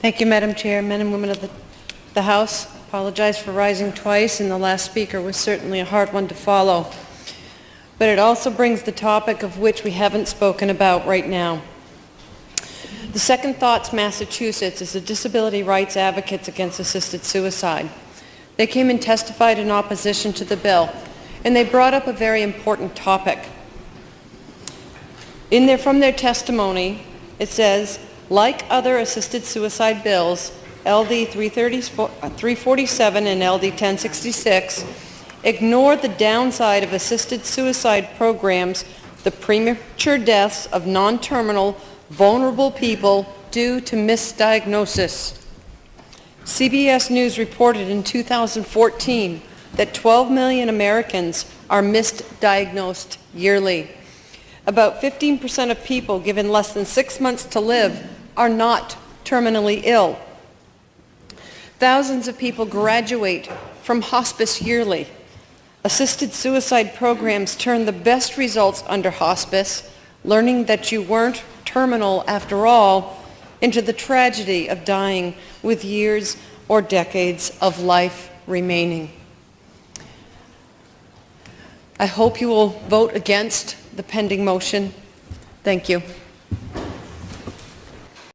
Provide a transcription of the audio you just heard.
Thank you, Madam Chair. Men and women of the, the House, I apologize for rising twice, and the last speaker was certainly a hard one to follow. But it also brings the topic of which we haven't spoken about right now. The Second Thoughts Massachusetts is the disability rights advocates against assisted suicide. They came and testified in opposition to the bill, and they brought up a very important topic. In their, from their testimony, it says, like other assisted suicide bills, LD 347 and LD 1066 ignore the downside of assisted suicide programs, the premature deaths of non-terminal, vulnerable people due to misdiagnosis. CBS News reported in 2014 that 12 million Americans are misdiagnosed yearly. About 15% of people given less than six months to live are not terminally ill. Thousands of people graduate from hospice yearly. Assisted suicide programs turn the best results under hospice, learning that you weren't terminal after all, into the tragedy of dying with years or decades of life remaining. I hope you will vote against the pending motion. Thank you.